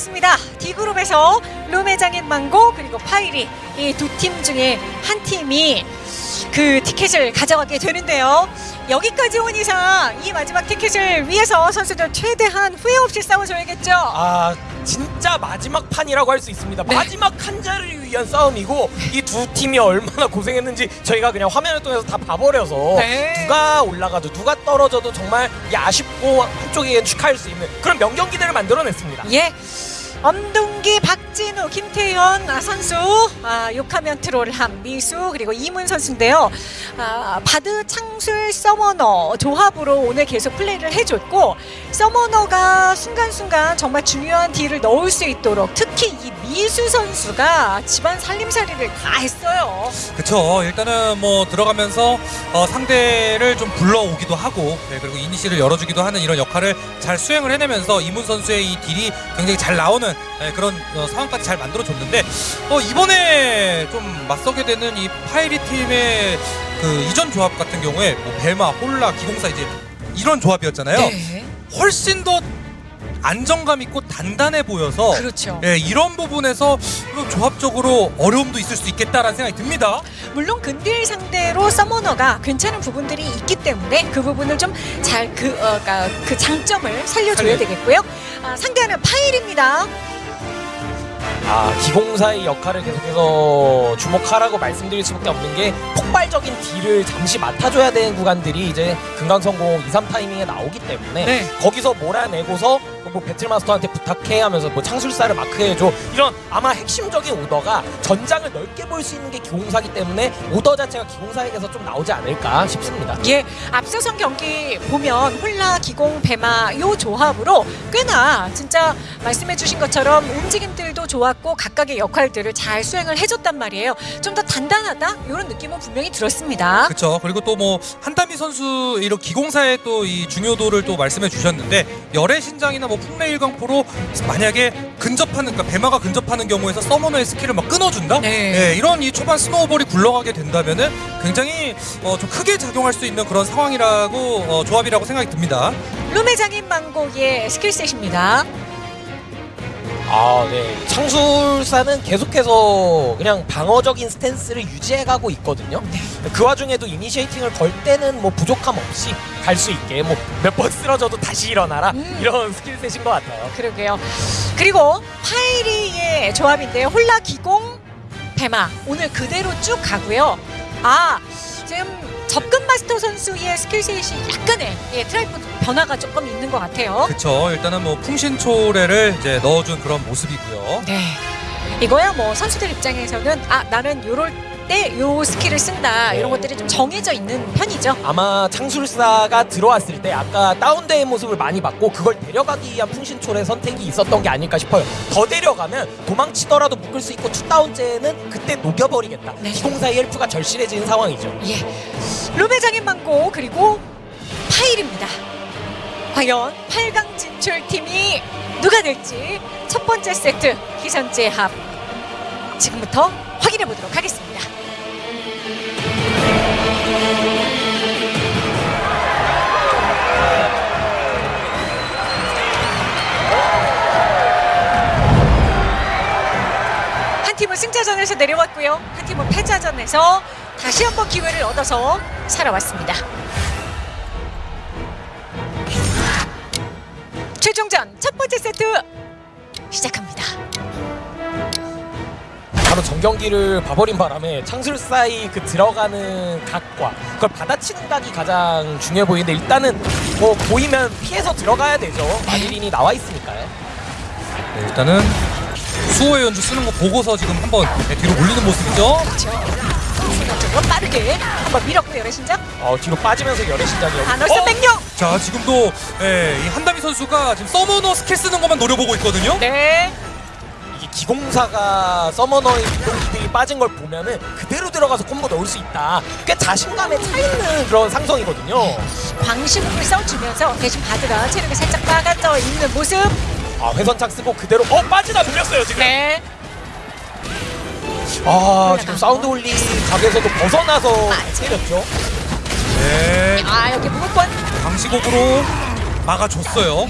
있습니다. D그룹에서 룸의장인 망고 그리고 파이리 이 두 팀 중에 한 팀이 그 티켓을 가져가게 되는데요. 여기까지 온 이상 이 마지막 티켓을 위해서 선수들 최대한 후회 없이 싸워줘야겠죠. 아 진짜 마지막 판이라고 할 수 있습니다. 네. 마지막 한 자리를 위한 싸움이고 이 두 팀이 얼마나 고생했는지 저희가 그냥 화면을 통해서 다 봐버려서 네. 누가 올라가도 누가 떨어져도 정말 이 아쉽고 한쪽에겐 축하할 수 있는 그런 명경기들을 만들어냈습니다. 예. 엄동기, 박진우, 김태현 아, 선수, 아, 욕하면 트롤함, 미수 그리고 이문 선수인데요. 아, 바드 창술 서머너 조합으로 오늘 계속 플레이를 해줬고 서머너가 순간순간 정말 중요한 딜을 넣을 수 있도록 특히 이 미수 선수가 집안 살림살이를 다 했어요. 그쵸 일단은 뭐 들어가면서 어, 상대를 좀 불러오기도 하고 네, 그리고 이니시를 열어주기도 하는 이런 역할을 잘 수행을 해내면서 이문 선수의 이 딜이 굉장히 잘 나오는 네, 그런 어, 상황까지 잘 만들어줬는데 어, 이번에 좀 맞서게 되는 이 파이리 팀의 그 이전 조합 같은 경우에 뭐 벨마, 홀라, 기공사 이제 이런 조합이었잖아요. 네. 훨씬 더 안정감 있고 단단해 보여서 그렇죠. 예, 이런 부분에서 좀 조합적으로 어려움도 있을 수 있겠다라는 생각이 듭니다. 물론 근딜 상대로 서머너가 괜찮은 부분들이 있기 때문에 그 부분을 좀 잘그 어, 그러니까 그 장점을 살려줘야 살려- 되겠고요. 아, 상대하는 파일입니다. 아 기공사의 역할을 계속해서 주목하라고 말씀드릴 수밖에 없는 게 폭발적인 딜을 잠시 맡아줘야 되는 구간들이 이제 금강성공 2, 3 타이밍에 나오기 때문에 네. 거기서 몰아내고서 뭐 배틀마스터한테 부탁해 하면서 뭐 창술사를 마크해줘 이런 아마 핵심적인 오더가 전장을 넓게 볼 수 있는 게 기공사기 때문에 오더 자체가 기공사에게서 좀 나오지 않을까 싶습니다. 예, 앞서선 경기 보면 홀라, 기공, 배마 요 조합으로 꽤나 진짜 말씀해주신 것처럼 움직임들도 좋았고 각각의 역할들을 잘 수행을 해줬단 말이에요. 좀 더 단단하다 이런 느낌은 분명히 들었습니다. 그렇죠. 그리고 또 뭐 한다미 선수 이런 기공사의 또 이 중요도를 또 말씀해 주셨는데 여래신장이나 뭐 풍뢰일광포로 만약에 근접하는 그러니까 배마가 근접하는 경우에서 서머너의 스킬을 막 끊어준다. 네. 예, 이런 이 초반 snowball이 굴러가게 된다면은 굉장히 어, 좀 크게 작용할 수 있는 그런 상황이라고 어, 조합이라고 생각이 듭니다. 룸의 장인 망고의 skill set입니다. 아, 네. 창술사는 계속해서 그냥 방어적인 stance를 유지해가고 있거든요. 그 와중에도 initiating을 걸 때는 뭐 부족함 없이 갈 수 있게 뭐 몇 번 쓰러져도 다시 일어나라 음. 이런 skill set인 것 같아요. 그러게요. 그리고 파이리의 조합인데요. 홀라 기공 배마 오늘 그대로 쭉 가고요. 아 지금 접근 마스터 선수의 skill set이 약간의 예, tripod 변화가 조금 있는 것 같아요. 그렇죠. 일단은 뭐 풍신초래를 이제 넣어준 그런 모습이고요. 네. 이거야 뭐 선수들 입장에서는 아 나는 요럴 때 요 스킬을 쓴다 이런 것들이 좀 정해져 있는 편이죠. 아마 창술사가 들어왔을 때 아까 다운되의 모습을 많이 봤고 그걸 데려가기 위한 풍신초래 선택이 있었던 게 아닐까 싶어요. 더 데려가면 도망치더라도 묶을 수 있고 투다운제는 그때 녹여버리겠다. 네. 기공사의 헬프가 절실해진 상황이죠. 예. 룸의장인 망고 그리고 파일입니다. 과연 8강 진출 팀이 누가 될지 첫 번째 세트 기선제 합 지금부터 확인해 보도록 하겠습니다. 팀은 승자전에서 내려왔고요. 한 팀은 패자전에서 다시 한번 기회를 얻어서 살아왔습니다. 최종전 첫 번째 세트 시작합니다. 바로 전경기를 봐버린 바람에 창술사의 그 들어가는 각과 그걸 받아치는 각이 가장 중요해 보이는데 일단은 뭐 보이면 피해서 들어가야 되죠. 마리린이 나와 있으니까요. 네, 일단은 수호의 연주 쓰는 거 보고서 지금 한번 네, 뒤로 몰리는 모습이죠. 그렇죠. 순간적으로 빠르게 한번 밀었고요, 여신장. 어, 뒤로 빠지면서 열의 신장이 아놀스 어? 백령. 자 지금도 예, 이 한다미 선수가 지금 서머너 스킬 쓰는 것만 노려보고 있거든요. 네. 이게 기공사가 서머너의 기동기들이 빠진 걸 보면은 그대로 들어가서 콤보 넣을 수 있다. 꽤 자신감에 차 있는 그런 상성이거든요. 광시국을 써주면서 대신 바드가 체력이 살짝 빠가져 있는 모습. 아 회선착 쓰고 그대로 어 빠지다 눌렸어요 지금. 네. 아 지금 사운드 올리 각에서도 벗어나서. 때렸죠. 네, 아 여기 무조건 방시곡으로 막아줬어요.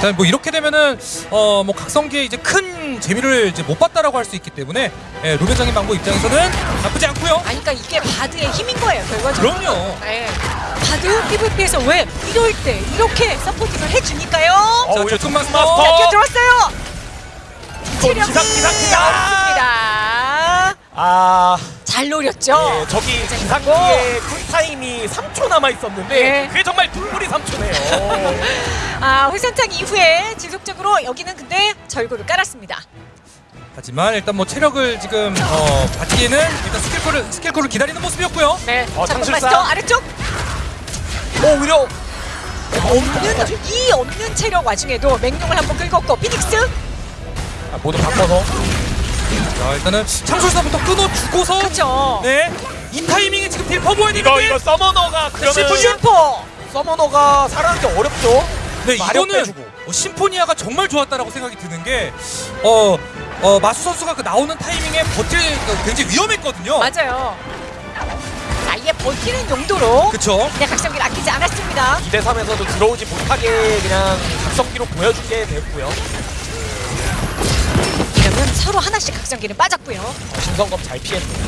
자, 뭐 이렇게 되면은 어 뭐 각성기에 이제 큰 재미를 이제 못 봤다라고 할 수 있기 때문에 예, 루벤장인 망고 입장에서는 나쁘지 않고요. 아니 그러니까 이게 바드의 힘인 거예요 결과적으로. 그럼요. 네. 바드 PVP에서 왜 이럴 때 이렇게 서포팅을 해주니까요. 어, 자, 오히려 조금 조금 마스터. 마스터. 자, 뛰어들었어요. 체력이 기상, 기상, 기상! 없습니다. 아, 잘 노렸죠. 예, 저기 기상기의 쿨타임이 3초 남아 있었는데 네. 그게 정말 둘불이 3초네요. 아, 회선창 이후에 지속적으로 여기는 근데 절구를 깔았습니다. 하지만 일단 뭐 체력을 지금 어 받기에는 일단 스킬콜을 스킬콜을 기다리는 모습이었고요. 네. 어, 자, 장술사. 아래쪽 오, 오히려 없는 이 없는 체력 와중에도 맹룡을 한번 긁었고 피닉스 아, 모두 바꿔서 자, 일단은 창술사부터 끊어주고서 그렇죠. 네. 이 타이밍에 지금 딜 퍼부어야 되는데 이거 이거 서머너가 그러면 슈퍼 슈퍼 서머너가 게 어렵죠. 네, 마력 이거는 빼주고. 어, 심포니아가 정말 좋았다라고 생각이 드는 게 어, 어, 마수 선수가 그 나오는 타이밍에 버틸 그 굉장히 위험했거든요. 맞아요. 자, 이게 버티는 용도로 그쵸? 그냥 각성기를 아끼지 않았습니다. 2대 3에서도 들어오지 못하게 그냥 각성기로 보여주게 됐고요. 이러면 서로 하나씩 각성기는 빠졌고요. 신성검 잘 피했네요.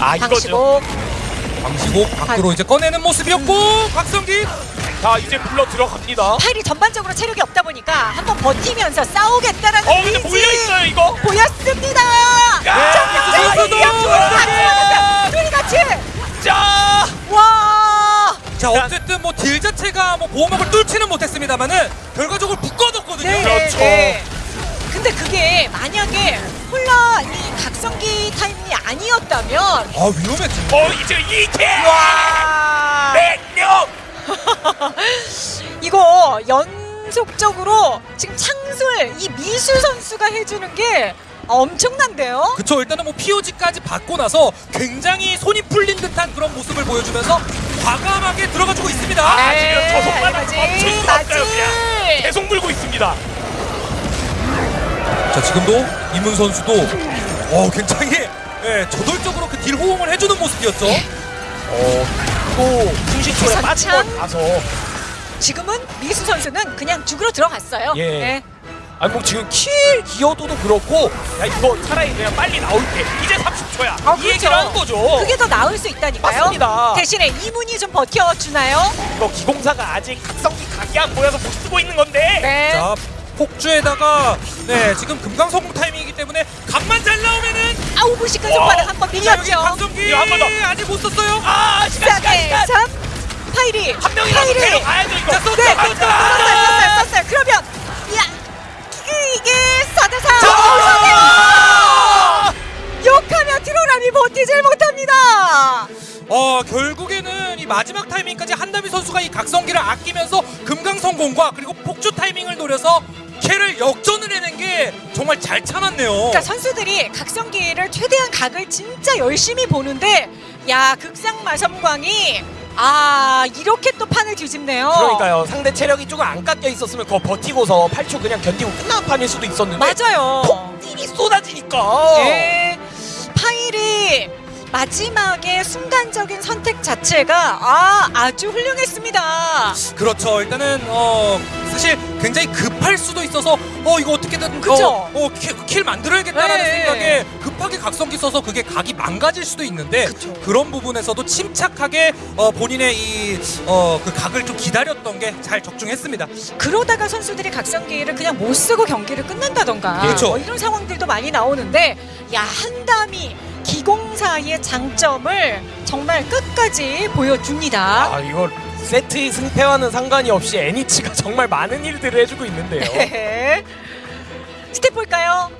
아 이거죠. 방시곡 밖으로 이제 꺼내는 모습이었고 각성기 자 이제 불러 들어갑니다. 파일이 전반적으로 체력이 없다 보니까 한번 버티면서 싸우겠다라는 어 근데 몰려 있어요 이거. 보였습니다. 둘이 같이. 와. 자 어쨌든 뭐 딜 자체가 뭐 보호막을 뚫지는 못했습니다만은 결과적으로 묶어뒀거든요 네, 그렇죠. 네. 근데 그게 만약에 홀라 이 각성기 타이밍이 아니었다면 아 위험했죠 어 이제 이게 와. 백령. 이거 연속적으로 지금 창술 이 미수 선수가 해주는 게 엄청난데요. 그쵸 일단은 뭐 POG까지 받고 나서 굉장히 손이 풀린 듯한 그런 모습을 보여주면서 과감하게 들어가주고 있습니다 아, 지금 저 손바닥 맞지, 멈출 수 맞지. 없어요 그냥. 계속 물고 있습니다. 자 지금도 이문 선수도 어 굉장히 예, 저돌적으로 그 딜 호응을 해주는 모습이었죠 어 또 풍신초에 빠진? 봐서 지금은 미수 선수는 그냥 죽으러 들어갔어요. 예. 네. 아니 뭐 지금 킬 기여도도 그렇고 야 이거 차라리 그냥 빨리 나올게 이제 30초야 아, 이 그렇죠. 얘기를 하는 거죠 그게 더 나을 수 있다니까요. 맞습니다. 대신에 이문이 좀 버텨주나요? 이거 기공사가 아직 각성기 각이 안 보여서 못 쓰고 있는 건데 네. 자 폭주에다가 네 지금 금강선공 타이밍이기 때문에 각만 잘 나오면은 아우 무식한 손바닥 한번 밀렸죠. 각성기 이거 한번 더. 아직 못 썼어요 아 시간 시간 4대 시간 3 파이리 한 명이라도 파이리 데려가야죠 이거 자, 또 네, 자, 썼어요, 썼어요, 썼어요. 그러면 야 이게 4대 4. 아! 욕하면 트롤함이 버티질 못합니다. 어 결국에는 이 마지막 타이밍까지 한다미 선수가 이 각성기를 아끼면서 금강선공과 그리고 폭주 타이밍을 노려서 캐를 역전을 해낸 게 정말 잘 참았네요 그러니까 선수들이 각성기를 최대한 각을 진짜 열심히 보는데 야 극상 마섬광이 아 이렇게 또 판을 뒤집네요. 그러니까요 상대 체력이 조금 안 깎여 있었으면 그거 버티고서 8초 그냥 견디고 끝난 판일 수도 있었는데 맞아요. 폭딜이 쏟아지니까 네. 마지막에 순간적인 선택 자체가 아 아주 훌륭했습니다. 그렇죠. 일단은 어 사실 굉장히 급할 수도 있어서 어 이거 어떻게든 그쵸? 어, 어, kill, kill 만들어야겠다라는 네. 생각에 급하게 각성기 써서 그게 각이 망가질 수도 있는데 그쵸. 그런 부분에서도 침착하게 어, 본인의 이 어 그 각을 좀 기다렸던 게 잘 적중했습니다. 그러다가 선수들이 각성기를 그냥 못 쓰고 경기를 끝낸다던가 그렇죠. 뭐 이런 상황들도 많이 나오는데 야 한다미 기공사의 장점을 정말 끝까지 보여줍니다. 아 이거 세트의 승패와는 상관이 없이 애니치가 정말 많은 일들을 해주고 있는데요 네. stat 볼까요?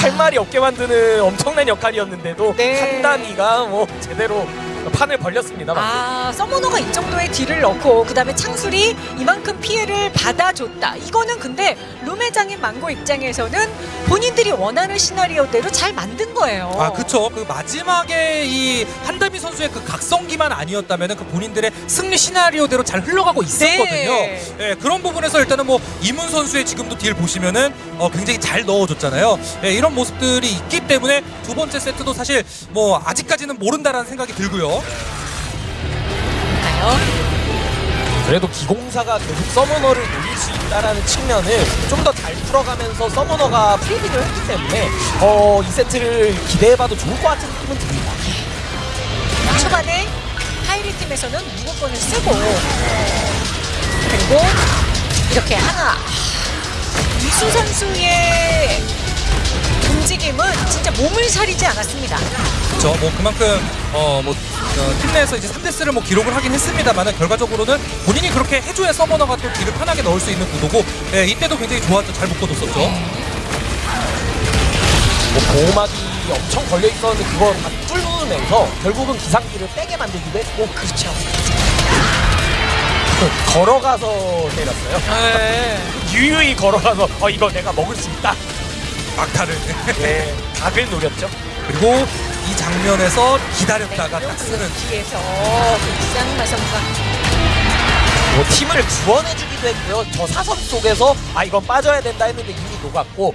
할 말이 없게 만드는 엄청난 역할이었는데도 네. 한다미가 뭐 제대로 판을 벌렸습니다. 아 summoner가 이 정도의 deal을 넣고 그다음에 창술이 이만큼 피해를 받아줬다. 이거는 근데 룸의 장인 망고 입장에서는 본인들이 원하는 시나리오대로 잘 만든 거예요. 아 그쵸. 그 마지막에 이 한다미 선수의 그 각성기만 아니었다면 그 본인들의 승리 시나리오대로 잘 흘러가고 있었거든요. 네. 예, 그런 부분에서 일단은 뭐 이문 선수의 지금도 deal 보시면은 어, 굉장히 잘 넣어줬잖아요. 예, 이런 모습들이 있기 때문에 두 번째 세트도 사실 뭐 아직까지는 모른다라는 생각이 들고요. 볼까요? 그래도 기공사가 계속 summoner를 노릴 수 있다라는 측면을 좀 더 잘 풀어가면서 summoner가 free deal을 했기 때문에 어, 이 세트를 기대해봐도 좋을 것 같은 느낌은 듭니다. 초반에 하이리 팀에서는 무조건을 쓰고 그리고 이렇게 하나 이수 선수의 움직임은 진짜 몸을 사리지 않았습니다. 그렇죠. 뭐 그만큼 어뭐 팀 내에서 이제 3대스를 뭐 기록을 하긴 했습니다만 결과적으로는 본인이 그렇게 해줘야 서머너가 또 딜을 편하게 넣을 수 있는 구도고 예, 이때도 굉장히 좋았죠. 잘 묶어뒀었죠. 뭐 보호막이 엄청 걸려 있었는데 그걸 다 뚫으면서 결국은 기상기를 빼게 만들기도 했고 그렇죠. 걸어가서 때렸어요. 네. 유유히 걸어가서 어 이거 내가 먹을 수 있다. 막타를. 네, 각을 노렸죠. 그리고 이 장면에서 기다렸다가 딱 쓰는 뒤에서 쌍마 선수가 뭐 팀을 구원해주기도 했고요. 저 사선 속에서 아 이건 빠져야 된다 했는데 이미 녹았고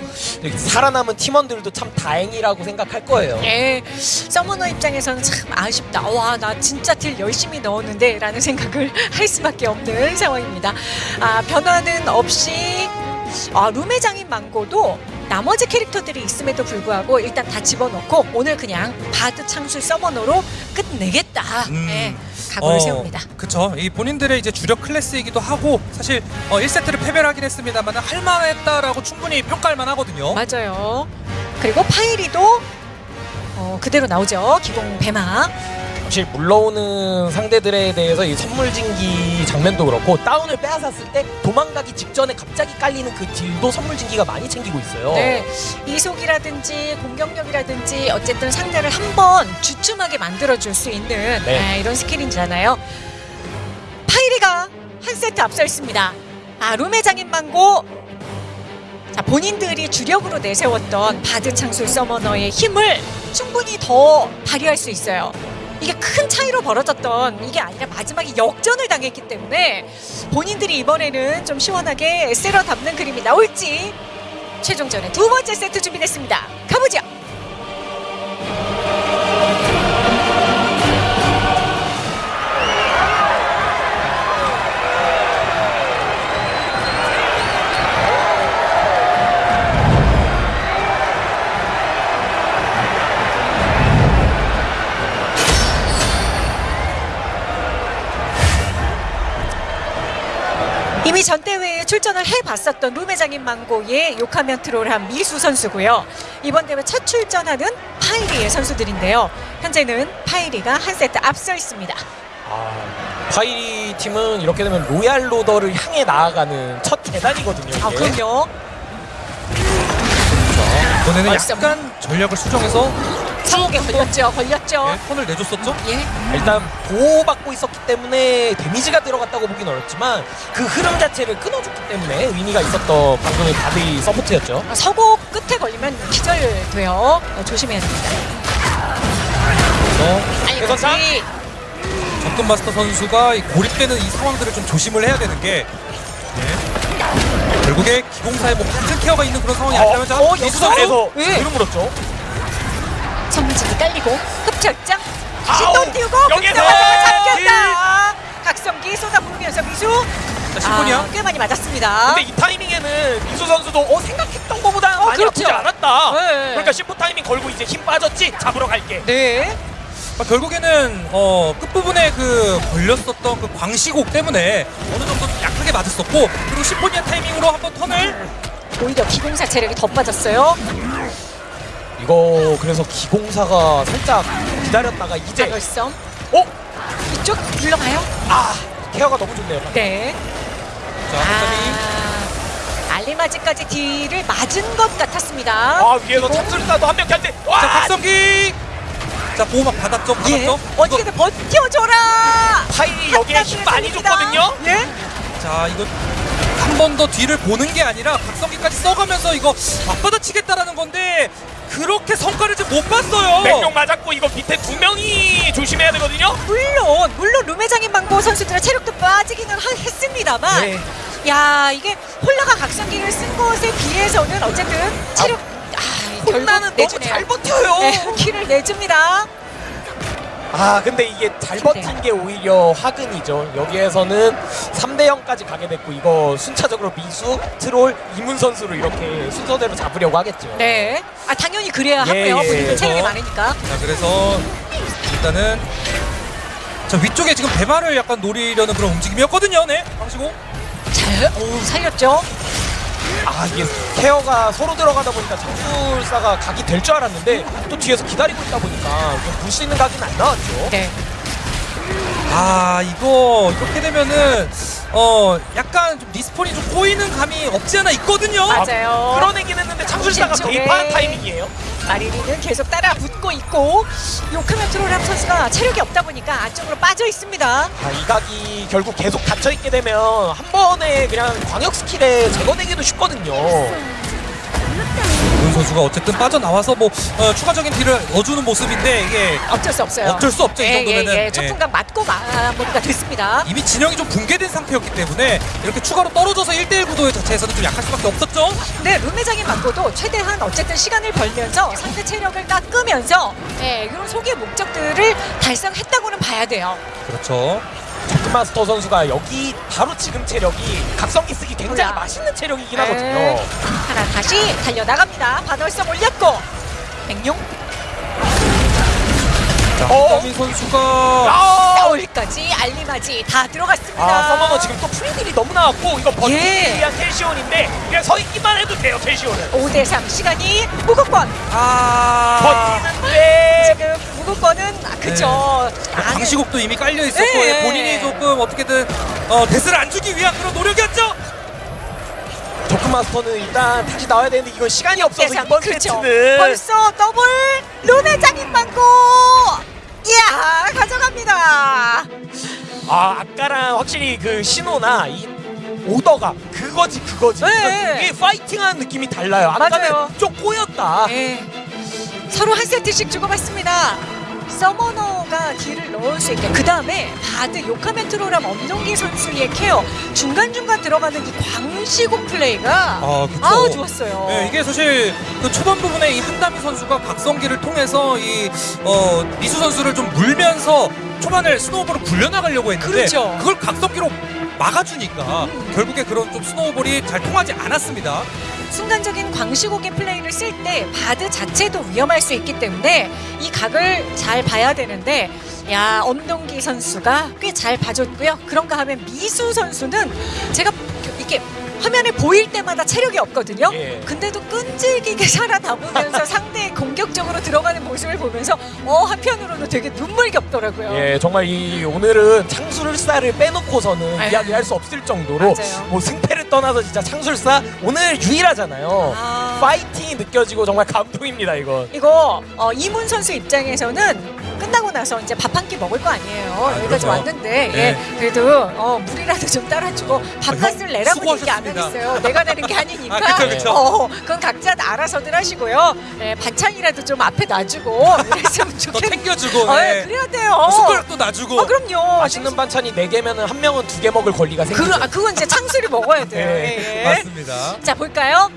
살아남은 팀원들도 참 다행이라고 생각할 거예요. 예, summoner 입장에서는 참 아쉽다. 와, 나 진짜 deal 열심히 넣었는데 라는 생각을 할 수밖에 없는 상황입니다. 아, 변화는 없이 아, 룸의 장인 망고도 나머지 캐릭터들이 있음에도 불구하고 일단 다 집어넣고 오늘 그냥 bard 창술 summoner로 끝내겠다. 음. 예, 각오를 세웁니다. 그쵸. 이 본인들의 이제 주력 클래스이기도 하고 사실 어, 1세트를 패배를 하긴 했습니다만 할만했다라고 충분히 평가할 만하거든요. 맞아요. 그리고 파이리도 어, 그대로 나오죠. 기공 배마. 사실 물러오는 상대들에 대해서 이 선물진기 장면도 그렇고 다운을 빼앗았을 때 도망가기 직전에 갑자기 깔리는 그 딜도 선물진기가 많이 챙기고 있어요. 네, 이속이라든지 공격력이라든지 어쨌든 상대를 한번 주춤하게 만들어줄 수 있는 네. 아, 이런 skill이잖아요. 파이리가 한 세트 앞서 있습니다. 아, 룸의 장인 망고. 자, 본인들이 주력으로 내세웠던 bard 창술 summoner의 힘을 충분히 더 발휘할 수 있어요. 이게 큰 차이로 벌어졌던 이게 아니라 마지막에 역전을 당했기 때문에 본인들이 이번에는 좀 시원하게 쓸어 담는 그림이 나올지 최종전의 두 번째 세트 준비됐습니다. 가보죠. 전 대회에 출전을 해봤었던 룸의 장인 망고의 욕하면 트롤함 미수 선수고요. 이번 대회 첫 출전하는 파이리의 선수들인데요. 현재는 파이리가 한 세트 앞서 있습니다. 아, 파이리 팀은 이렇게 되면 royal roader를 향해 나아가는 첫 계단이거든요. 아, 이게. 그럼요. 이번에는 벌써 약간 전략을 수정해서 상옥에 걸렸죠. 걸렸죠. 예, 폰을 내줬었죠. 예. 일단 보호받고 있었기 때문에 데미지가 들어갔다고 보긴 어렵지만 그 흐름 자체를 끊어줬기 때문에 의미가 있었던 방금의 바디 서포트였죠. 아, 서고 끝에 걸리면 기절돼요. 어, 조심해야 됩니다. 그래서 그래서 알까지 접근 마스터 선수가 이 고립되는 이 상황들을 좀 조심을 해야 되는 게 예. 결국에 기공사에 뭐 같은 케어가 있는 그런 상황이 아니라면 자, 어, 미수 여기서 예. 그름 물었죠. 선물진이 깔리고 흡혈장 다시 또 띄우고 여기서 잡혔다. 각성기 쏟아부으면서 미수 자, 신분이야. 아, 꽤 많이 맞았습니다. 근데 이 타이밍에는 민수 선수도 어 생각했던 것보다 어, 많이 그렇죠. 아프지 않았다. 네. 그러니까 심포 타이밍 걸고 이제 힘 빠졌지 잡으러 갈게. 네. 아, 결국에는 어, 끝부분에 그 걸렸었던 그 광시곡 때문에 어느 정도 좀 약하게 맞았었고 그리고 심포니아 타이밍으로 한번 턴을 오히려 기공사 체력이 더 빠졌어요. 이거 그래서 기공사가 살짝 기다렸다가 이제 자결성 어? 이쪽 물러가요. 아 케어가 너무 좋네요. 네. 자, 아, 알리마지까지 딜을 맞은 것 같았습니다. 아 위에서 참술사도 한 명이 한대. 와! 자, 박성기 자, 보호막 받았죠, 예. 받았죠. 어떻게든 버텨줘라. 파일이 여기에 힘 많이 줬거든요. 예. 자, 이거 한 번 더 뒤를 보는 게 아니라 박성기까지 써가면서 이거 앞받아치겠다라는 건데 그렇게 성과를 좀못 봤어요. 맹령 맞았고 이거 밑에 두 명이 조심해야 되거든요. 물론 물론 룸회장인 망고 선수들의 체력도 빠지기는 하- 했습니다만 네. 야 이게 홀라가 각성기를 쓴 것에 비해서는 어쨌든 체력 아, 결국 혼나는 너무 내주네요. 잘 버텨요. 네, 키를 내줍니다. 아 근데 이게 잘 버틴 게 오히려 화근이죠. 여기에서는 3대 0까지 가게 됐고 이거 순차적으로 미수, 트롤, 이문 선수로 이렇게 순서대로 잡으려고 하겠죠. 네. 아 당연히 그래야 예, 하고요. 예. 본인들 체력이 많으니까. 자 그래서 일단은 자 위쪽에 지금 배마를 약간 노리려는 그런 움직임이었거든요. 네, 방시고. 잘, 오 살렸죠. 아 이게 케어가 서로 들어가다 보니까 장술사가 각이 될 줄 알았는데 또 뒤에서 기다리고 있다 보니까 볼수 있는 각은 안 나왔죠. 네. 아 이거 이렇게 되면은 어 약간 좀 respawn이 좀 꼬이는 감이 없지 않아 있거든요. 맞아요. 끌어내긴 했는데 창술사가 왼쪽에. 개입한 타이밍이에요. 마리리는 계속 따라 붙고 있고 욕하면 트롤함 선수가 체력이 없다 보니까 안쪽으로 빠져 있습니다. 아, 이 각이 결국 계속 갇혀 있게 되면 한 번에 그냥 광역 skill에 제거되기도 쉽거든요. 문 선수가 어쨌든 빠져나와서 뭐 어, 추가적인 딜을 넣어주는 모습인데 이게 어쩔 수 없어요. 어쩔 수 없죠, 이 예, 정도면은. 예, 예. 예. 첫순간 맞고 마무리가 됐습니다. 이미 진영이 좀 붕괴된 상태였기 때문에 이렇게 추가로 떨어져서 1대1 구도 자체에서는 좀 약할 수밖에 없었죠. 근데 룸메장인 맞고도 최대한 어쨌든 시간을 벌면서 상대 체력을 깎으면서 예, 이런 소기의 목적들을 달성했다고는 봐야 돼요. 그렇죠. 마스터 선수가 여기 바로 지금 체력이 각성기 쓰기 굉장히 뭐야. 맛있는 체력이긴 네. 하거든요. 하나 다시 달려나갑니다. 반월성 올렸고 백룡 자, 어? 선수가 아, 싸울까지 알리마지 다 들어갔습니다. 아 서머너 지금 또 프리딜이 너무 나왔고 이거 버티기 예. 위한 캘시온인데 그냥 서 있기만 해도 돼요 캘시온은. 5대3 시간이 무급권 아 버티는데 지금 무급권은 아, 그죠 안에 방시국도 이미 깔려 있었고 네. 예, 본인이 조금 어떻게든 어, 데스를 안 주기 위한 그런 노력이었죠. 조크마스터는 일단 다시 나와야 되는데 이건 시간이 없어서 대상, 이번 그쵸. 세트는 벌써 더블 룸의 장인 망고 이야 가져갑니다 아 아까랑 확실히 그 신호나 이 오더가 그거지 그거지 네. 그러니까 이게 파이팅하는 느낌이 달라요 아까는 맞아요. 좀 꼬였다 네. 서로 한 세트씩 주고받습니다 summoner가 deal을 넣을 수 있게 그 다음에 bard 욕하면 트롤함 엄동기 선수의 care 중간중간 들어가는 이 광시곡 플레이가 아. 아우 좋았어요 네, 이게 사실 그 초반 부분에 이 한다미 선수가 각성기를 통해서 이 어, 미수 선수를 좀 물면서 초반을 snowball을 굴려나가려고 했는데 그렇죠. 그걸 각성기로 막아주니까 결국에 그런 좀 snowball이 잘 통하지 않았습니다. 순간적인 광시곡의 플레이를 쓸 때 bard 자체도 위험할 수 있기 때문에 이 각을 잘 봐야 되는데 야 엄동기 선수가 꽤 잘 봐줬고요. 그런가 하면 미수 선수는 제가 이렇게 화면에 보일 때마다 체력이 없거든요. 예. 근데도 끈질기게 살아남으면서 상대의 공격적으로 들어가는 모습을 보면서 어 한편으로는 되게 눈물겹더라고요. 예 정말 이 오늘은 창술사를 빼놓고서는 아유. 이야기할 수 없을 정도로 맞아요. 뭐 승패를 떠나서 진짜 창술사 오늘 유일하잖아요 아. 파이팅이 느껴지고 정말 감동입니다 이건 이거 어, 이문 선수 입장에서는 끝나고 나서 이제 밥 한 끼 먹을 거 아니에요. 여기까지 그럼요. 왔는데 네. 예, 그래도 어, 물이라도 좀 따라주고 밥값을 형, 내라고 얘기 안 수고하셨습니다. 하겠어요. 내가 내는 게 아니니까. 아, 그쵸, 그쵸. 어, 그건 각자 알아서들 하시고요. 예, 반찬이라도 좀 앞에 놔주고 이랬으면 더 좋겠는데. 챙겨주고 어, 네. 예, 그래야 돼요. 숟가락도 놔주고 어, 그럼요. 맛있는 반찬이 4개면 한 명은 2개 먹을 권리가 생기죠 그, 아, 그건 이제 창술이 먹어야 돼요. 네, 예, 예. 맞습니다. 자 볼까요?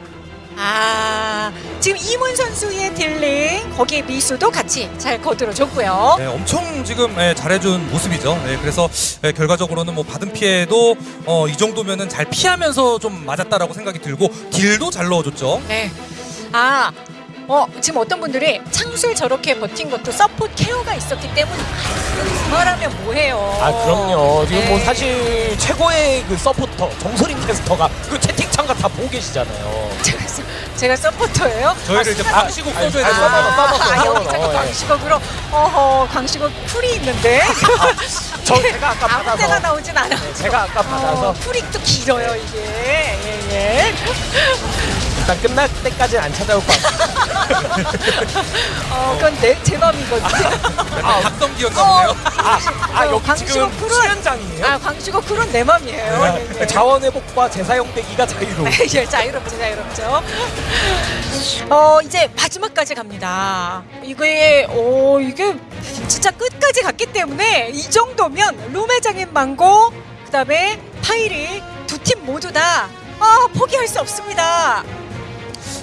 아 지금 이문 선수의 dealing 거기에 미수도 같이 잘 거들어줬고요. 네, 엄청 지금 예, 잘해준 모습이죠. 네, 그래서 예, 결과적으로는 뭐 받은 피해도 어, 이 정도면은 잘 피하면서 좀 맞았다라고 생각이 들고 deal도 잘 넣어줬죠. 네. 아, 어, 지금 어떤 분들이 창술 저렇게 버틴 것도 서포트 케어가 있었기 때문에 아, 그말하면 뭐해요. 아 그럼요. 지금 뭐 네. 사실 최고의 그 서포터 정소림 캐스터가 그 채팅창가 다 보고 계시잖아요. 제가, 서- 서포터예요? 저희를 이제 아, 방시국 아니, 써줘야 써먹어, 아, 써먹어. 여기 자꾸. 광시곡으로 어허 광시곡 풀이 있는데 저 제가 아까 아무 데나 받아서 나오진 않아. 네, 제가 아까 어, 받아서 풀이 또 길어요 이게. 예, 예. 일단 끝날 때까지는 안 찾아올 것 같아요. 어, 그건 내, 제 맘이거든요. 아, 각성기였나 어, 보네요. 아, 아 여기 광시곡 지금 풀은 수련장이에요? 아, 광시곡 풀은 내 맘이에요. 예, 예. 네. 자원 회복과 재사용되기가 자유로워. 예, 자유롭죠, 자유롭죠. 어, 이제 마지막까지 갑니다. 이게, 어, 이게 진짜 끝까지 갔기 때문에 이 정도면 룸의 장인 망고, 그 다음에 파이리 두팀 모두 다 아, 포기할 수 없습니다.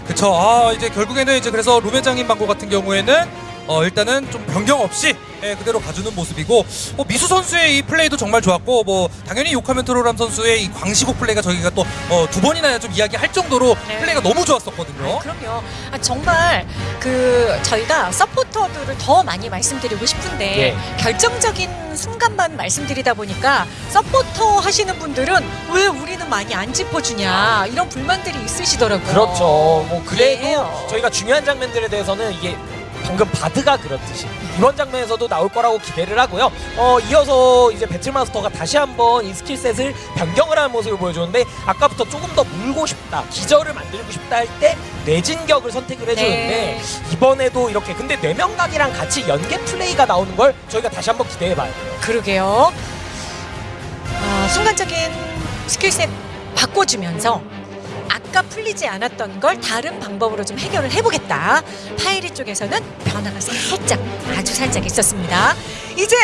그쵸. 아, 이제 결국에는 이제 그래서 루벤장인 방고 같은 경우에는 어, 일단은 좀 변경 없이 예, 그대로 가주는 모습이고 뭐 미수 선수의 이 플레이도 정말 좋았고 뭐 당연히 요카멘 트로람 선수의 이 광시곡 플레이가 저희가 또 어, 두 번이나 좀 이야기할 정도로 네. 플레이가 너무 좋았었거든요. 그럼요. 아, 정말 그 저희가 서포터들을 더 많이 말씀드리고 싶은데 예. 결정적인 순간만 말씀드리다 보니까 서포터 하시는 분들은 왜 우리는 많이 안 짚어주냐 이런 불만들이 있으시더라고요. 그렇죠. 뭐 그래도 예. 저희가 중요한 장면들에 대해서는 이게 방금 바드가 그렇듯이 이번 장면에서도 나올 거라고 기대를 하고요. 어 이어서 이제 배틀마스터가 다시 한번 이 skill set을 변경을 하는 모습을 보여주는데 아까부터 조금 더 물고 싶다, 기절을 만들고 싶다 할 때 뇌진격을 선택을 해주는데 네. 이번에도 이렇게 근데 뇌명각이랑 같이 연계 플레이가 나오는 걸 저희가 다시 한번 기대해봐요. 그러게요. 아, 순간적인 skill set 바꿔주면서 아까 풀리지 않았던 걸 다른 방법으로 좀 해결을 해보겠다. 파이리 쪽에서는 변화가 살짝 아주 살짝 있었습니다. 이제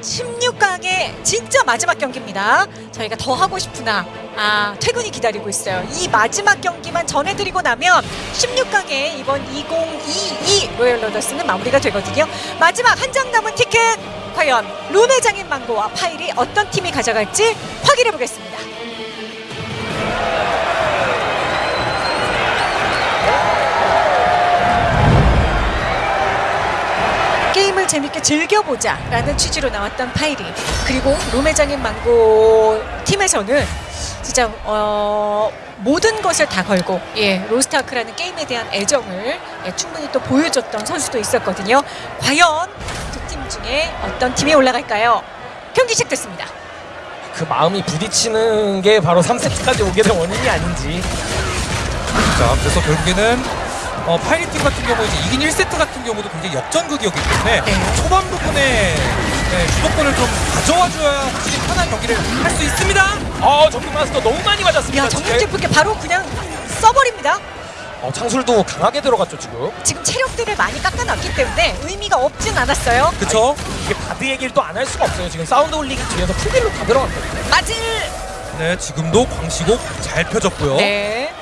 16강의 진짜 마지막 경기입니다. 저희가 더 하고 싶으나 아 퇴근이 기다리고 있어요. 이 마지막 경기만 전해드리고 나면 16강의 이번 2022 로열 로더스는 마무리가 되거든요. 마지막 한 장 남은 티켓 과연 룸의 장인 망고와 파일이 어떤 팀이 가져갈지 확인해 보겠습니다. 게임을 재밌게 즐겨보자 라는 취지로 나왔던 파이리 그리고 룸의 장인 망고 팀에서는 진짜 어, 모든 것을 다 걸고 예 로스트아크라는 게임에 대한 애정을 예, 충분히 또 보여줬던 선수도 있었거든요. 과연 두 팀 중에 어떤 팀이 올라갈까요? 경기 시작됐습니다. 그 마음이 부딪히는 게 바로 3세트까지 오게 된 원인이 아닌지 자, 그래서 결국에는 어, 파이리 팀 같은 경우 이제 이긴 1세트 같은 경우도 굉장히 역전극이었기 때문에 네. 초반 부분에 네, 주도권을 좀 가져와줘야 확실히 편한 경기를 할 수 있습니다. 어 정규마스터 너무 많이 맞았습니다. 야 정면 제프게 바로 그냥 써버립니다. 어, 창술도 강하게 들어갔죠 지금. 지금 체력들을 많이 깎아놨기 때문에 의미가 없진 않았어요. 그쵸? 이게 바드 얘기를 또 안 할 수가 없어요. 지금 사운드 올리기 뒤에서 풀빌로 다 들어갔거든요. 맞을. 네, 지금도 광시곡 잘 펴졌고요. 네.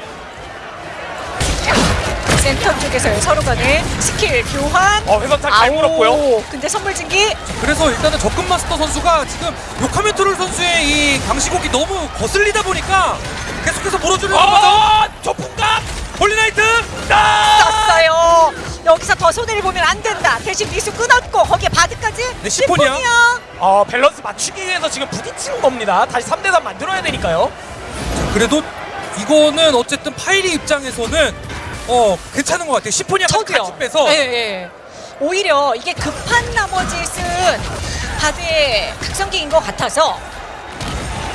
센터 쪽에서의 서로 간의 스킬 교환. 어 회선탁 잘 물었고요. 근데 선물 증기 그래서 일단은 접근 마스터 선수가 지금 요카멘토를 선수의 이 광시곡이 너무 거슬리다 보니까 계속해서 물어주려고 하죠. 어 저풍각 홀리나이트! 떴어요. 여기서 더 손해를 보면 안 된다. 대신 미수 끊었고 거기에 바드까지. 네, 시포니아. 어 밸런스 맞추기 위해서 지금 부딪히는 겁니다. 다시 3대3 만들어야 되니까요. 그래도 이거는 어쨌든 파이리 입장에서는 어 괜찮은 것 같아요. 시포니아까지 저도요. 같이 빼서 예, 예. 오히려 이게 급한 나머지 쓴 바드의 각성기인 것 같아서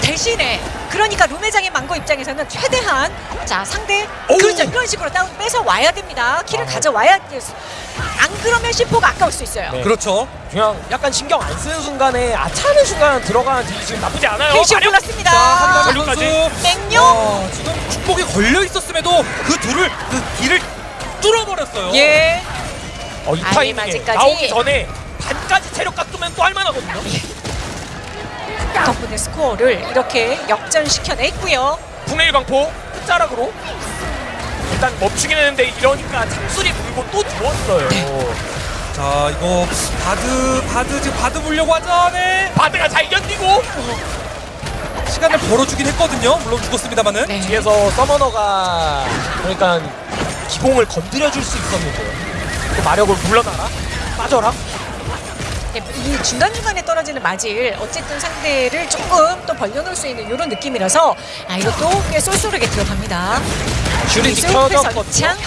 대신에 그러니까 룸회장의 망고 입장에서는 최대한 자 상대 오우. 그렇죠 이런 식으로 다운 뺏어 와야 됩니다 키를 아. 가져와야 안 그러면 심포가 아까울 수 있어요 네. 그렇죠. 그냥 약간 신경 안 쓰는 순간에 아차하는 순간 들어가는 딜이 지금 나쁘지 않아요. 마력- 올랐습니다. 선수 맹룡 어, 지금 축복이 걸려 있었음에도 그 둘을 그 길을 뚫어버렸어요. 예 어, 이 타이밍에. 나오기 전에 반까지 체력 깎으면 또 할만하거든요. 덕분에 스코어를 이렇게 역전시켜냈고요 분해일 광포 끝자락으로 일단 멈추긴 했는데 이러니까 창술이 불고 또 누웠어요. 자 이거 바드 바드 지금 바드 물려고 하죠. 네. 바드가 잘 견디고 시간을 벌어주긴 했거든요. 물론 죽었습니다만은. 네. 뒤에서 서머너가 그러니까 기공을 건드려줄 수 있었는데 그 마력을 물러나라 빠져라 네, 이 중간중간에 떨어지는 맞을 어쨌든 상대를 조금 또 벌려놓을 수 있는 이런 느낌이라서 아 이것도 꽤 쏠쏠하게 들어갑니다. 켜졌거든요. 회선창.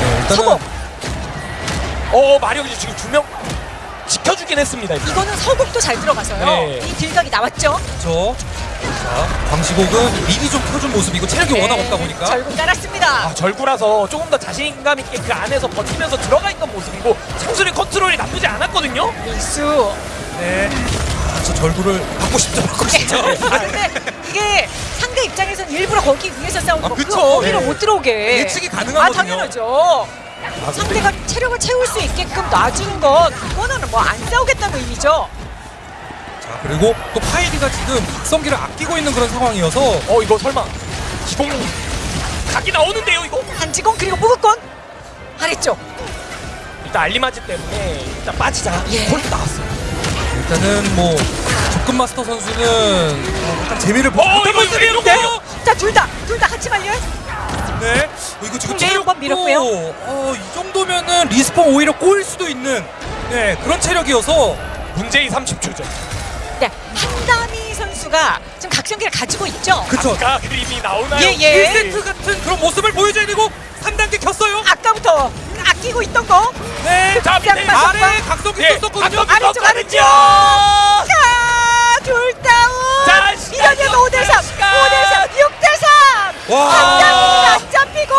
네, 일단은 어 마력이 지금 두명 지켜주긴 했습니다. 이제. 이거는 서곡도 잘 들어가서요 네. 이 딜각이 나왔죠 그렇죠. 자 광시곡은 미리 좀 펴준 모습이고 체력이 네, 워낙 없다 보니까. 결국 깔았습니다 아 절구라서 조금 더 자신감 있게 그 안에서 버티면서 들어가 있던 모습이고 창술의 컨트롤이 나쁘지 않았거든요. 미수 네. 아, 저 절구를 받고 싶죠. 받고 싶죠. 아 근데 이게 상대 입장에서는 일부러 거기 위에서 싸우는 아, 거 그쵸. 거기로 네. 못 들어오게 예측이 아 가능하거든요. 당연하죠 아, 근데 상대가 체력을 채울 수 있게끔 놔주는 건 그거는 뭐 안 싸우겠다는 의미죠 자 그리고 또 파이리가 지금 각성기를 아끼고 있는 그런 상황이어서 어 이거 설마 기공 각이 나오는데요 이거? 한지공 그리고 무극권 아래쪽 일단 알리마지 때문에 일단 빠지자. 예. 콜 나왔어요. 일단은 뭐 조금 마스터 선수는 어, 약간 재미를 보고 어, 이거 모습인데 이거 자, 둘 다, 둘 다 같이 말려. 네. 어, 이거 지금 네, 체력도 밀었고요. 어, 이 정도면은 리스폰 오히려 꼬일 수도 있는 네 그런 체력이어서 문제의 30초죠. 네, 한다미 선수가 지금 각성기를 가지고 있죠. 그쵸. 아까 그림이 나오나요? 예, 예. 1세트 같은 그런 모습을 보여줘야 되고 3단계 켰어요. 아까부터 아끼고 있던 거. 네. 자, 밑에 짱 아래 각성기 예, 썼었거든요. 각성기 아래쪽, 아래쪽. 자, 자, 둘 다운. 자, 시간 이러면 5대 3, 5대 3, 시간. 6대 3. 와. 안 잡히고.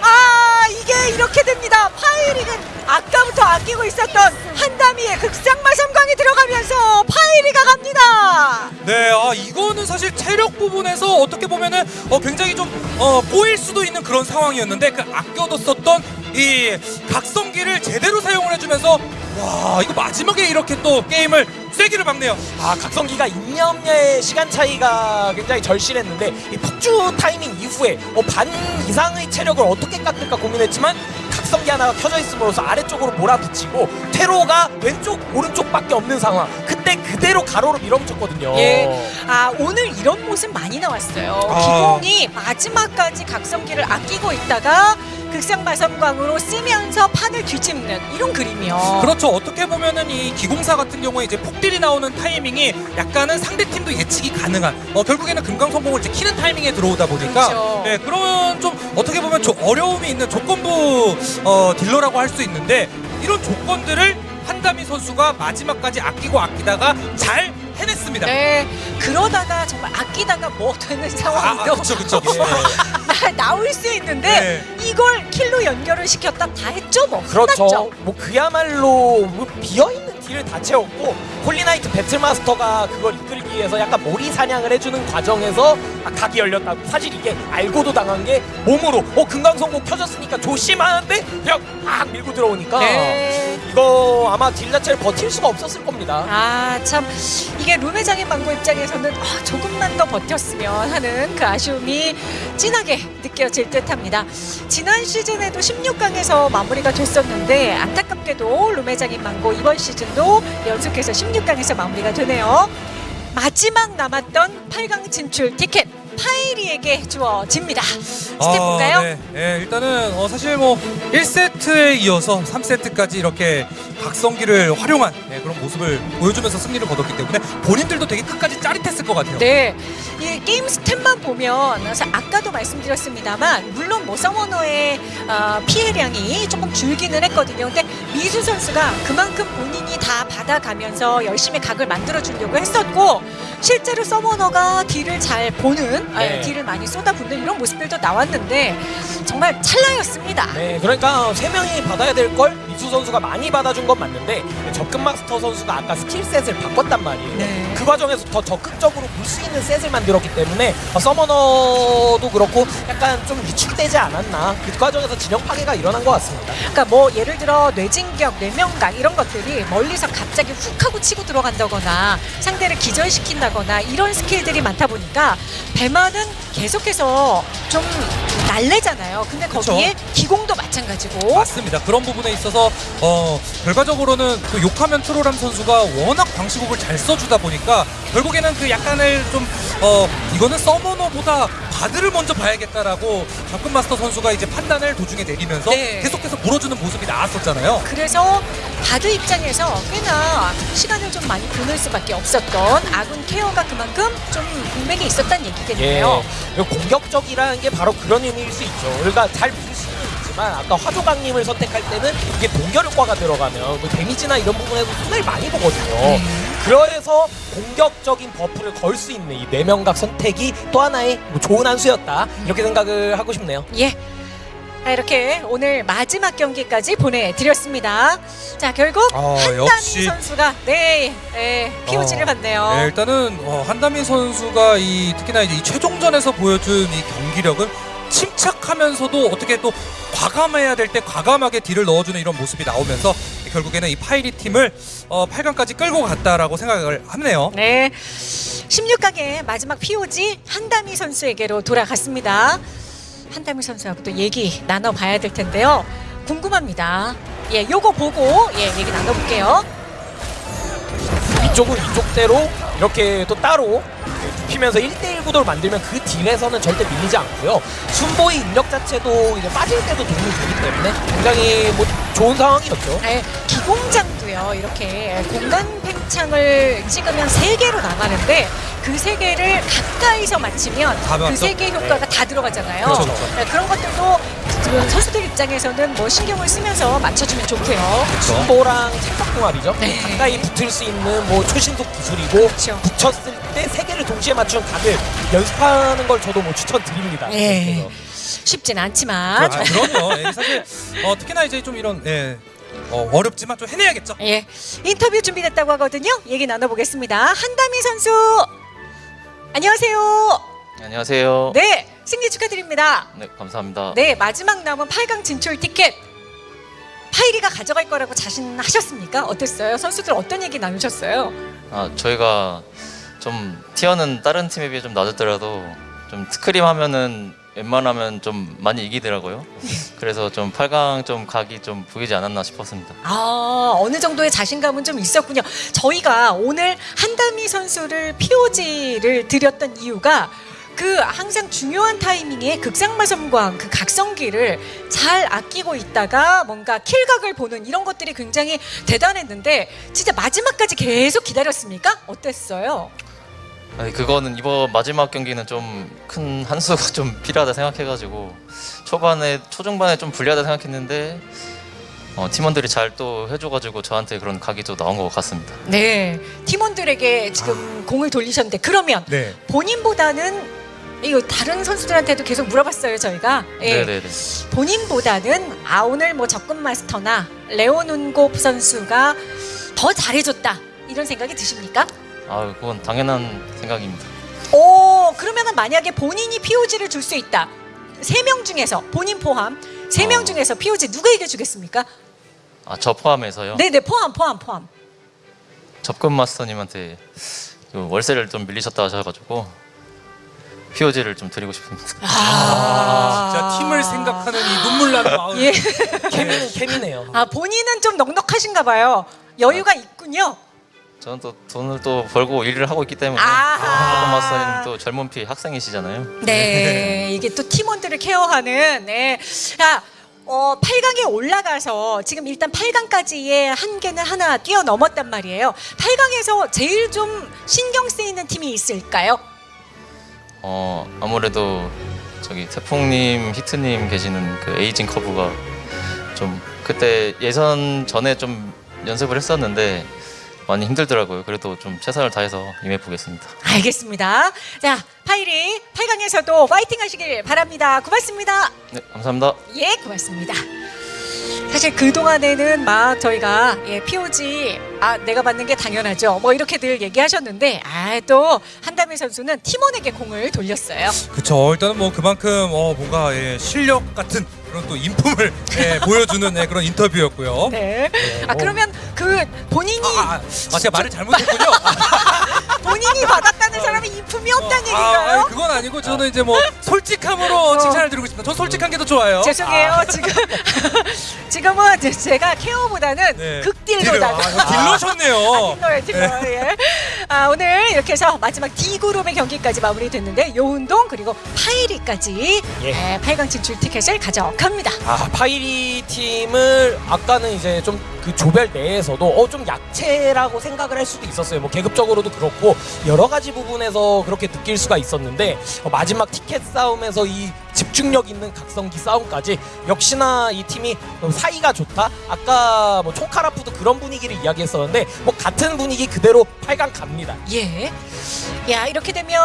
아, 이게 이렇게 됩니다. 파이릭은 아까부터 아끼고 있었던 한다미의 극상마 섬광이 들어가면서 파이리가 갑니다. 네, 아 이거는 사실 체력 부분에서 어떻게 보면은 어, 굉장히 좀 어, 꼬일 수도 있는 그런 상황이었는데 그 아껴뒀었던 이 각성기를 제대로 사용을 해주면서 와 이거 마지막에 이렇게 또 게임을 쐐기를 박네요. 아 각성기가 인념의 시간 차이가 굉장히 절실했는데 이 폭주 타이밍 이후에 어, 반 이상의 체력을 어떻게 깎을까 고민했지만 각성기 하나가 켜져 있음으로써 아래쪽으로 몰아붙이고 퇴로가 왼쪽 오른쪽밖에 없는 상황 그때 그대로 가로로 밀어붙였거든요 예. 아 오늘 이런 모습 많이 나왔어요. 아. 기공이 마지막까지 각성기를 아끼고 있다가 극상마섬광으로 쓰면서 판을 뒤집는 이런 그림이요. 그렇죠. 어떻게 보면은 이 기공사 같은 경우에 이제 폭딜이 나오는 타이밍이 약간은 상대 팀도 예측이 가능한. 어, 결국에는 금강 성공을 이제 키는 타이밍에 들어오다 보니까 그렇죠. 네, 그런 좀 어떻게 보면 좀 어려움이 있는 조건부 어, 딜러라고 할 수 있는데 이런 조건들을 한다미 선수가 마지막까지 아끼고 아끼다가 잘 해냈습니다. 네. 그러다가 정말 아끼다가 뭐 되는 아, 상황도 아, 그쵸, 그쵸. 나- 나올 수 있는데 이걸 kill로 연결을 시켰다 다 했죠 뭐. 그렇죠 끝났죠. 뭐 그야말로 뭐 비어 있는 deal을 다 채웠고 홀리나이트 배틀마스터가 그걸 이끌기 위해서 약간 몰이 사냥을 해주는 과정에서 아, 각이 열렸다고 사실 이게 알고도 당한 게 몸으로 어 금강선공 켜졌으니까 조심하는데 그냥 막 밀고 들어오니까 네. 이거 아마 deal 자체를 버틸 수가 없었을 겁니다. 아, 참 이게 룸회장인 망고 입장에서는 아, 조금만 더 버텼으면 하는 그 아쉬움이 진하게 느껴질 듯합니다. 지난 시즌에도 16강에서 마무리가 됐었는데 안타깝게도 룸회장인 망고 이번 시즌도 연속해서 16 강에서 마무리가 되네요. 마지막 남았던 8강 진출 티켓 파이리에게 주어집니다. stat 볼까요? 아, 네. 네, 일단은 어, 사실 뭐 1세트에 이어서 3세트까지 이렇게 각성기를 활용한 네, 그런 모습을 보여주면서 승리를 거뒀기 때문에 본인들도 되게 끝까지 짜릿했을 것 같아요. 네, 이 게임 스탯만 보면 아까도 말씀드렸습니다만 물론 뭐 서머너의 어, 피해량이 조금 줄기는 했거든요. 근데 미수 선수가 그만큼 본인이 다 받아가면서 열심히 각을 만들어 주려고 했었고 실제로 서머너가 딜을 잘 보는 아, 네. 딜을 많이 쏟아붓는 이런 모습들도 나왔는데 정말 찰나였습니다. 네, 그러니까 세 명이 받아야 될걸 미수 선수가 많이 받아준 건 맞는데 접근 마스터 선수가 아까 skill set을 바꿨단 말이에요. 네. 그 과정에서 더 적극적으로 볼 수 있는 set을 만들었기 때문에 어, 서머너도 그렇고 약간 좀 위축되지 않았나 그 과정에서 진영 파괴가 일어난 것 같습니다. 그러니까 뭐 예를 들어 뇌진격, 뇌명각 이런 것들이 멀리서 갑자기 훅 하고 치고 들어간다거나 상대를 기절시킨다거나 이런 skill들이 많다 보니까 배만은 계속해서 좀 날래잖아요. 근데 그쵸. 거기에 기공도 마찬가지고 맞습니다. 그런 부분에 있어서 어, 결과적으로는 또 욕하면 트롤함 선수가 워낙 방시곡을 잘 써주다 보니까 결국에는 그 약간을 좀 어, 이거는 서머너보다 바드를 먼저 봐야겠다라고 접근 마스터 선수가 이제 판단을 도중에 내리면서 네. 계속해서 물어주는 모습이 나왔었잖아요. 그래서 바드 입장에서 꽤나 시간을 좀 많이 보낼 수밖에 없었던 아군 케어가 그만큼 좀 공백이 있었다는 예, 얘기겠네요. 그리고 공격적이라는 게 바로 그런 의미일 수 있죠. 그러니까 잘 있지만 아까 화조강림을 선택할 때는 이게 동결 효과가 들어가면 그 데미지나 이런 부분에서 손해를 많이 보거든요. 그래서 공격적인 buff를 걸 수 있는 이 뇌명각 선택이 또 하나의 뭐 좋은 한 수였다 이렇게 생각을 하고 싶네요. 예. 자, 이렇게 오늘 마지막 경기까지 보내드렸습니다. 자, 결국 어, 한다미 역시 선수가 네, 네 POG를 어, 받네요. 네, 일단은 어, 한다미 선수가 이 특히나 이제 이 최종전에서 보여준 이 경기력은 침착하면서도 어떻게 또 과감해야 될 때 과감하게 딜을 넣어주는 이런 모습이 나오면서 결국에는 이 파이리 팀을 어, 8강까지 끌고 갔다라고 생각을 하네요. 네. 16강의 마지막 POG 한다미 선수에게로 돌아갔습니다. 한다미 선수하고 또 얘기 나눠봐야 될 텐데요. 궁금합니다. 예, 요거 보고 예, 얘기 나눠볼게요. 이쪽은 이쪽대로 이렇게 또 따로 눕히면서 1대1 구도를 만들면 그 딜에서는 절대 밀리지 않고요. 순보의 인력 자체도 이제 빠질 때도 도움이 되기 때문에 굉장히 뭐 좋은 상황이었죠. 예, 기공장도요. 이렇게 공간 팽 창을 찍으면 세 개로 나가는데 그 세 개를 가까이서 맞추면 다그 맞죠? 세개 효과가 다 들어가잖아요. 그렇죠, 그렇죠. 예, 그런 것들도 선수들 입장에서는 뭐 신경을 쓰면서 맞춰주면 좋고요. 순보랑 찰떡궁합이죠. 네. 가까이 붙을 수 있는 뭐 초신속 기술이고 그렇죠. 붙였을 때 세 개를 동시에 맞춘 각을 연습하는 걸 저도 뭐 추천드립니다. 예. 그래서. 쉽진 않지만 아, 그럼요. 예, 사실 어, 특히나 이제 좀 이런 예, 어, 어렵지만 좀 해내야겠죠. 예, 인터뷰 준비됐다고 하거든요. 얘기 나눠보겠습니다. 한다미 선수, 안녕하세요. 안녕하세요. 네, 승리 축하드립니다. 네, 감사합니다. 네, 마지막 남은 8강 진출 티켓. 파이리가 가져갈 거라고 자신하셨습니까? 어땠어요? 선수들 어떤 얘기 나누셨어요? 아, 저희가 좀 티어는 다른 팀에 비해 좀 낮았더라도 좀 스크림 하면은 웬만하면 좀 많이 이기더라고요. 그래서 좀 8강 좀 각이 좀 보이지 않았나 싶었습니다. 아, 어느 정도의 자신감은 좀 있었군요. 저희가 오늘 한다미 선수를 POG를 드렸던 이유가 그 항상 중요한 타이밍에 극상마섬광 그 각성기를 잘 아끼고 있다가 뭔가 킬각을 보는 이런 것들이 굉장히 대단했는데 진짜 마지막까지 계속 기다렸습니까? 어땠어요? 아니, 그거는 이번 마지막 경기는 좀 큰 한 수가 좀 필요하다 생각해가지고 초반에 초중반에 좀 불리하다 생각했는데 어, 팀원들이 잘 또 해줘가지고 저한테 그런 각이 또 나온 것 같습니다. 네, 팀원들에게 지금 공을 돌리셨는데 그러면 네. 본인보다는 이거 다른 선수들한테도 계속 물어봤어요 저희가. 예. 네네네. 본인보다는 아 오늘 뭐 접근 마스터나 레오눈곱 선수가 더 잘해줬다 이런 생각이 드십니까? 아, 그건 당연한 생각입니다. 오 그러면은 만약에 본인이 POG를 줄 수 있다 세 명 중에서 본인 포함 세 명 어. 중에서 POG 누구에게 주겠습니까? 아, 저 포함해서요? 네 네 포함 포함 포함. 접근 마스터님한테 그 월세를 좀 밀리셨다 하셔가지고 POG를 좀 드리고 싶습니다. 아, 진짜 팀을 생각하는 이 눈물 나는 마음. 예. 케미는 케미네요. 아 본인은 좀 넉넉하신가 봐요. 여유가 있군요. 저는 또 돈을 또 벌고 일을 하고 있기 때문에 마스터님 또 젊은 피 학생이시잖아요. 네, 이게 또 팀원들을 케어하는 네. 자, 어, 8강에 올라가서 지금 일단 8강까지의 한계는 하나 뛰어넘었단 말이에요. 8강에서 제일 좀 신경 쓰이는 팀이 있을까요? 어 아무래도 저기 태풍님, 히트님 계시는 그 aging curve가 좀 그때 예선 전에 좀 연습을 했었는데 많이 힘들더라고요. 그래도 좀 최선을 다해서 임해 보겠습니다. 알겠습니다. 자, 파이리 8강에서도 파이팅 하시길 바랍니다. 고맙습니다. 네, 감사합니다. 예, 고맙습니다. 사실 그 동안에는 막 저희가 예, POG 아 내가 받는 게 당연하죠. 뭐 이렇게 늘 얘기하셨는데 아 또 한다미 선수는 팀원에게 공을 돌렸어요. 그쵸. 일단은 뭐 그만큼 어, 뭔가 예, 실력 같은 그런 또 인품을 예, 보여주는 예, 그런 인터뷰였고요. 네. 아 그러면 그 본인이 아, 아, 아, 제가 말을 잘못했군요. 본인이 받았다는 사람이 인품이 없다는 아, 아, 얘기인가요? 그건 아니고 저는 이제 뭐 솔직함으로 칭찬을 드리고 싶습니다. 전 솔직한 게 더 좋아요. 죄송해요. 지금 지금은 제가 케어보다는 네. 극딜로다. 딜러, 아, 딜러셨네요. 딜러예요, 딜러. 예. 아, 오늘 이렇게 해서 마지막 D 그룹의 경기까지 마무리됐는데 요운동 그리고 파이리까지 예. 예, 8강 진출 티켓을 가져갑니다. 아 파이리 팀을 아까는 이제 좀 그 조별 내에서도 어 좀 약체라고 생각을 할 수도 있었어요. 뭐 계급적으로도 그렇고 여러 가지 부분에서 그렇게 느낄 수가 있었는데 어, 마지막 티켓 싸움에서 이 집중력 있는 각성기 싸움까지 역시나 이 팀이 어, 사이가 좋다. 아까 뭐 총카라프도 그런 분위기를 이야기했었는데 뭐 같은 분위기 그대로 8강 갑니다. 예. 야, 이렇게 되면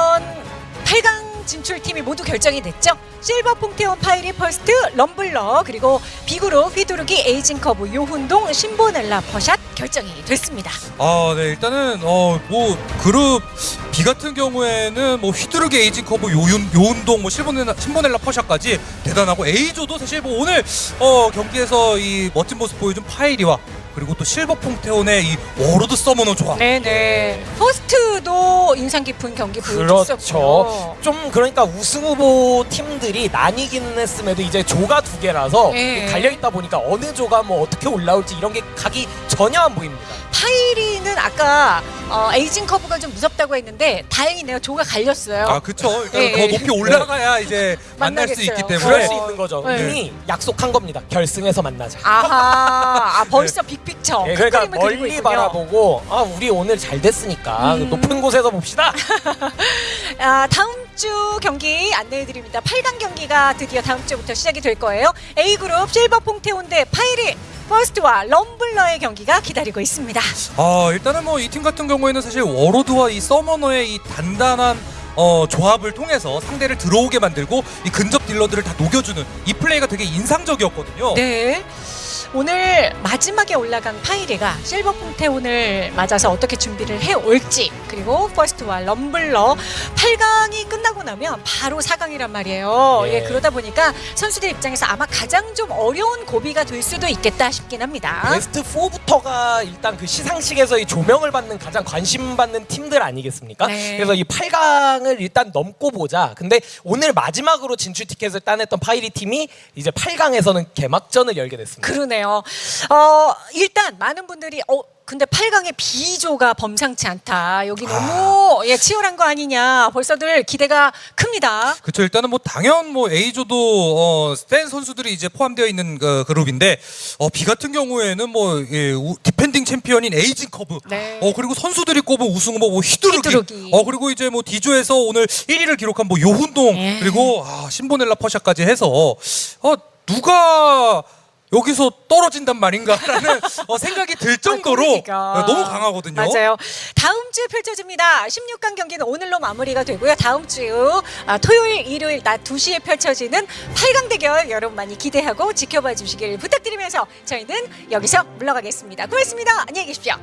8강 진출팀이 모두 결정이 됐죠. 실버 퐁테온 파이리 퍼스트, 럼블러, 그리고 비그룹 휘두르기 에이징 커브 요훈동 신보넬라 퍼샷 결정이 됐습니다. 아, 네. 일단은 어 뭐 그룹 B 같은 경우에는 뭐 휘두르기 에이징 커브 요윤 요운동 뭐 실보넬라 신보넬라 퍼샤까지 대단하고 A조도 사실 뭐 오늘 어 경기에서 이 멋진 모습 보여준 파이리와 그리고 또 실버 퐁테온의 이 warlord summoner 조합. 네네. 퍼스트 도 인상 깊은 경기 보여줬었고요. 그렇죠. 좀 그러니까 우승 후보 팀들이 나뉘긴 했음에도 이제 조가 두 개라서 예. 갈려 있다 보니까 어느 조가 뭐 어떻게 올라올지 이런 게 각이 전혀 안 보입니다. 파이리는 아까 어, 에이징 커브가 좀 무섭다고 했는데 다행이네요. 조가 갈렸어요. 아 그쵸. 일단 예, 더 예. 높이 올라가야 이제 만날 수 만나겠어요. 있기 그럴 때문에 수 있는 거죠. 네. 이미 약속한 겁니다. 결승에서 만나자. 아하, 아, 벌써 big picture. 예, 큰 그러니까 멀리. 바라보고 아 우리 오늘 잘 됐으니까 음. 높은 곳에서 봅시다. 아, 다음 주 경기 안내해 드립니다. 8강 경기가 드디어 다음 주부터 시작이 될 거예요. A그룹 실버 퐁테온 대 파이리 퍼스트와 럼블러의 경기가 기다리고 있습니다. 아 일단은 뭐 이 팀 같은 경우에는 사실 warlord와 이 summoner의 이 단단한 어, 조합을 통해서 상대를 들어오게 만들고 이 근접 딜러들을 다 녹여주는 이 플레이가 되게 인상적이었거든요. 네. 오늘 마지막에 올라간 파이리가 실버 퐁테온을 맞아서 어떻게 준비를 해 올지 그리고 퍼스트와 럼블러 8강이 끝나고 나면 바로 4강이란 말이에요. 예. 예, 그러다 보니까 선수들 입장에서 아마 가장 좀 어려운 고비가 될 수도 있겠다 싶긴 합니다. 베스트 4부터가 일단 그 시상식에서 이 조명을 받는 가장 관심 받는 팀들 아니겠습니까? 네. 그래서 이 8강을 일단 넘고 보자. 근데 오늘 마지막으로 진출 티켓을 따냈던 파이리 팀이 이제 8강에서는 개막전을 열게 됐습니다. 그러네요. 어, 일단 많은 분들이 어 근데 8강의 B조가 범상치 않다. 여기 너무 예, 치열한 거 아니냐. 벌써들 기대가 큽니다. 그렇죠. 일단은 뭐 당연 뭐 A조도 어, 센 선수들이 이제 포함되어 있는 그 그룹인데 어, B 같은 경우에는 뭐 예, 우- defending 챔피언인 에이징 커브 네. 어 그리고 선수들이 꼽은 우승 후보 뭐 휘두르기. 휘두르기. 어 그리고 이제 뭐 D조에서 오늘 1위를 기록한 뭐 요훈동 예. 그리고 아, 신보넬라 퍼샤까지 해서 어 누가 여기서 떨어진단 말인가라는 어, 생각이 들 아, 정도로 아, 너무 강하거든요. 맞아요. 다음 주에 펼쳐집니다. 16강 경기는 오늘로 마무리가 되고요. 다음 주 아, 토요일, 일요일 낮 2시에 펼쳐지는 8강 대결 여러분 많이 기대하고 지켜봐 주시길 부탁드리면서 저희는 여기서 물러가겠습니다. 고맙습니다. 안녕히 계십시오.